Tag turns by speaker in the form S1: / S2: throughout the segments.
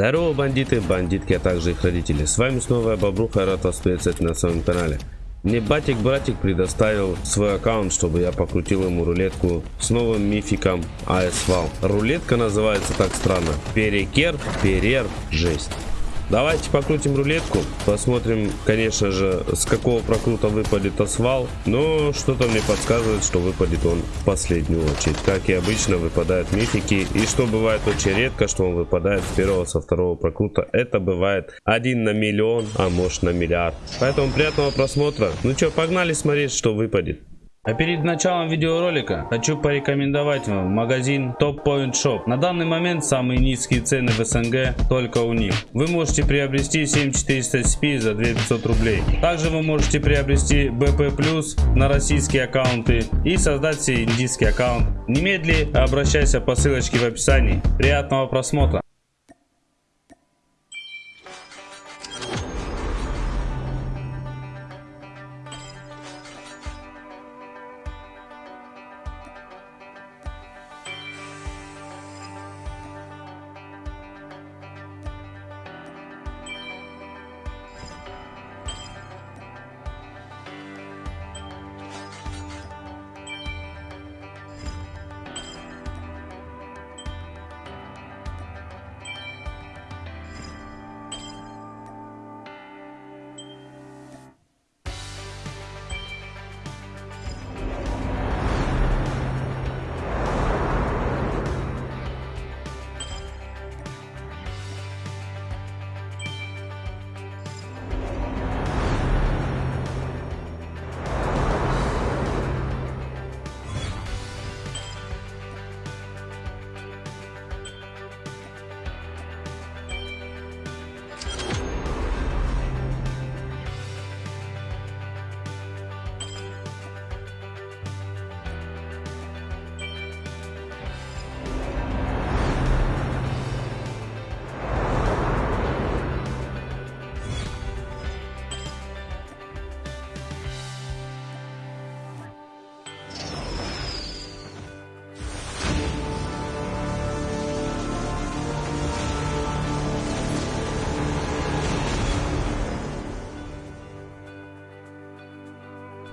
S1: Здорово, бандиты, бандитки, а также их родители. С вами снова я, Бобруха, рад вас приветствовать на своем канале. Мне батик-братик предоставил свой аккаунт, чтобы я покрутил ему рулетку с новым мификом ASVAL. Рулетка называется так странно. Перекер, перер, жесть. Давайте покрутим рулетку. Посмотрим, конечно же, с какого прокрута выпадет асфал. Но что-то мне подсказывает, что выпадет он в последнюю очередь. Как и обычно, выпадают мифики. И что бывает очень редко, что он выпадает с первого, со второго прокрута. Это бывает один на миллион, а может на миллиард. Поэтому приятного просмотра. Ну что, погнали смотреть, что выпадет.
S2: А перед началом видеоролика хочу порекомендовать вам магазин Top Point Shop. На данный момент самые низкие цены в СНГ только у них. Вы можете приобрести 7400 SP за 2500 рублей. Также вы можете приобрести BP Plus на российские аккаунты и создать себе индийский аккаунт. Немедли обращайся по ссылочке в описании. Приятного просмотра.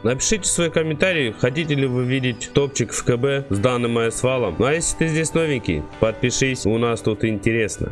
S1: Напишите свой комментарий, хотите ли вы видеть топчик в КБ с данным асфалом. Ну а если ты здесь новенький, подпишись, у нас тут интересно.